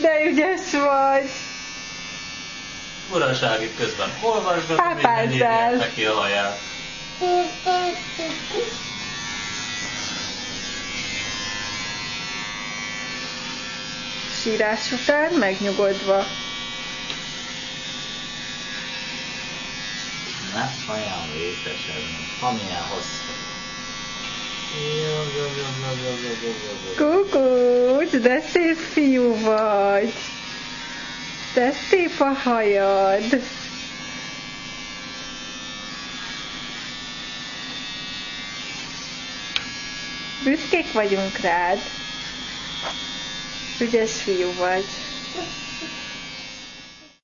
De ügyes vagy. Uraság közben olvasgatom, minden írják neki a haját. Sírás után megnyugodva. Ne olyan vészesen, amilyen hosszú. Jó, jó, jó, jó, jó, jó, jó, jó, Kukucs, de szép fiú vagy. De szép a hajad. Büszkék vagyunk rád. Ügyes fiú vagy.